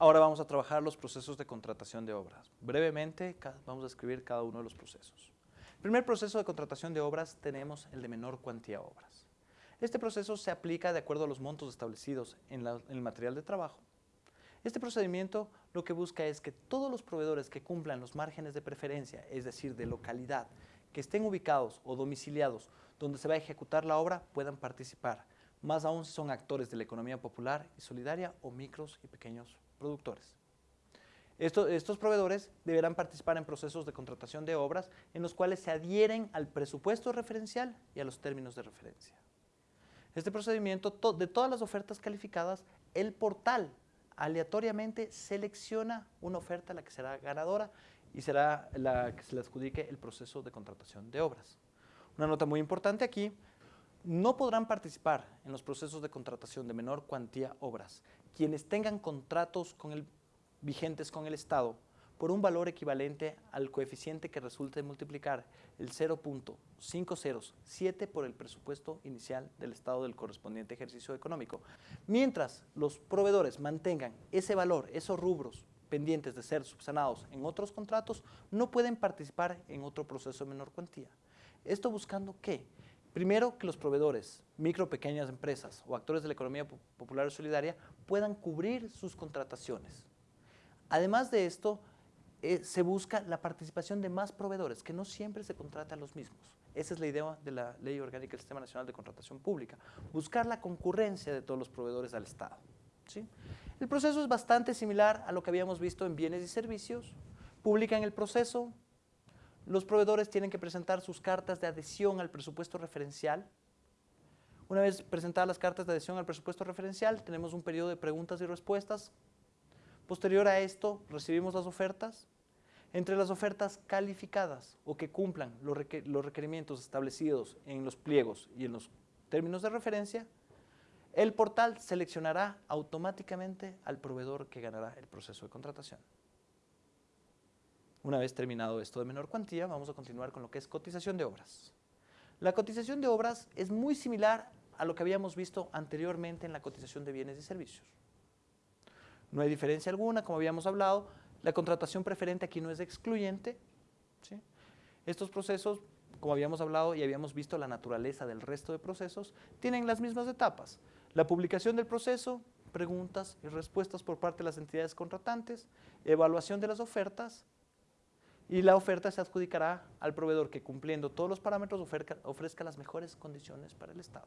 Ahora vamos a trabajar los procesos de contratación de obras. Brevemente vamos a escribir cada uno de los procesos. El primer proceso de contratación de obras tenemos el de menor cuantía obras. Este proceso se aplica de acuerdo a los montos establecidos en, en el material de trabajo. Este procedimiento lo que busca es que todos los proveedores que cumplan los márgenes de preferencia, es decir, de localidad, que estén ubicados o domiciliados donde se va a ejecutar la obra puedan participar, más aún son actores de la economía popular y solidaria o micros y pequeños productores. estos proveedores deberán participar en procesos de contratación de obras en los cuales se adhieren al presupuesto referencial y a los términos de referencia. Este procedimiento, de todas las ofertas calificadas, el portal aleatoriamente selecciona una oferta la que será ganadora y será la que se le adjudique el proceso de contratación de obras. Una nota muy importante aquí, no podrán participar en los procesos de contratación de menor cuantía obras quienes tengan contratos con el, vigentes con el Estado por un valor equivalente al coeficiente que resulte multiplicar el 0.507 por el presupuesto inicial del Estado del correspondiente ejercicio económico. Mientras los proveedores mantengan ese valor, esos rubros pendientes de ser subsanados en otros contratos, no pueden participar en otro proceso de menor cuantía. Esto buscando qué? Primero, que los proveedores, micro, pequeñas empresas o actores de la economía popular y solidaria puedan cubrir sus contrataciones. Además de esto, eh, se busca la participación de más proveedores, que no siempre se contratan los mismos. Esa es la idea de la Ley Orgánica del Sistema Nacional de Contratación Pública, buscar la concurrencia de todos los proveedores al Estado. ¿sí? El proceso es bastante similar a lo que habíamos visto en bienes y servicios. Publican el proceso, los proveedores tienen que presentar sus cartas de adhesión al presupuesto referencial. Una vez presentadas las cartas de adhesión al presupuesto referencial, tenemos un periodo de preguntas y respuestas. Posterior a esto, recibimos las ofertas. Entre las ofertas calificadas o que cumplan los requerimientos establecidos en los pliegos y en los términos de referencia, el portal seleccionará automáticamente al proveedor que ganará el proceso de contratación. Una vez terminado esto de menor cuantía, vamos a continuar con lo que es cotización de obras. La cotización de obras es muy similar a lo que habíamos visto anteriormente en la cotización de bienes y servicios. No hay diferencia alguna, como habíamos hablado, la contratación preferente aquí no es excluyente. Estos procesos, como habíamos hablado y habíamos visto la naturaleza del resto de procesos, tienen las mismas etapas. La publicación del proceso, preguntas y respuestas por parte de las entidades contratantes, evaluación de las ofertas, y la oferta se adjudicará al proveedor que cumpliendo todos los parámetros ofrezca, las mejores condiciones para el Estado.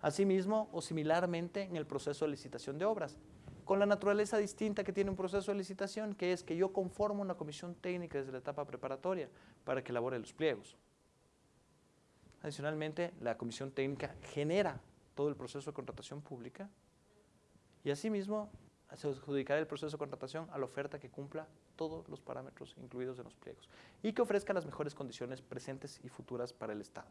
Asimismo o similarmente en el proceso de licitación de obras, con la naturaleza distinta que tiene un proceso de licitación, que es que yo conformo una comisión técnica desde la etapa preparatoria para que elabore los pliegos. Adicionalmente, la comisión técnica genera todo el proceso de contratación pública y asimismo se adjudicará el proceso de contratación a la oferta que cumpla todos los parámetros incluidos en los pliegos y que ofrezca las mejores condiciones presentes y futuras para el Estado.